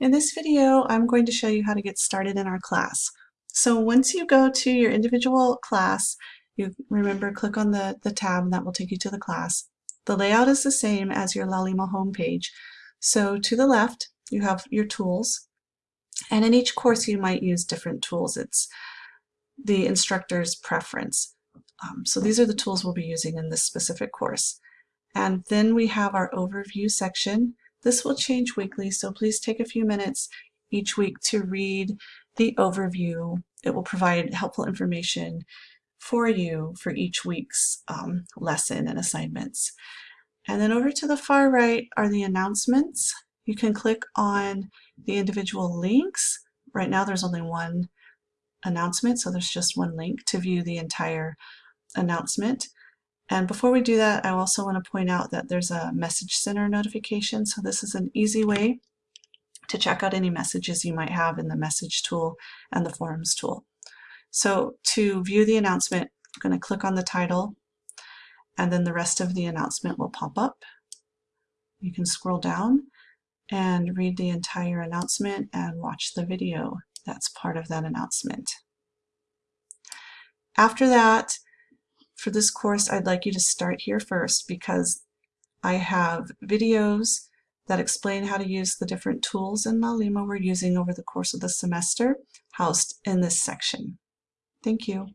In this video, I'm going to show you how to get started in our class. So once you go to your individual class, you remember click on the, the tab and that will take you to the class. The layout is the same as your Laulima homepage. So to the left, you have your tools. And in each course, you might use different tools. It's the instructor's preference. Um, so these are the tools we'll be using in this specific course. And then we have our overview section. This will change weekly, so please take a few minutes each week to read the overview. It will provide helpful information for you for each week's um, lesson and assignments. And then over to the far right are the announcements. You can click on the individual links. Right now there's only one announcement, so there's just one link to view the entire announcement. And before we do that, I also want to point out that there's a message center notification. So this is an easy way to check out any messages you might have in the message tool and the forums tool. So to view the announcement, I'm going to click on the title and then the rest of the announcement will pop up. You can scroll down and read the entire announcement and watch the video that's part of that announcement. After that, for this course, I'd like you to start here first because I have videos that explain how to use the different tools in Laulima we're using over the course of the semester housed in this section. Thank you.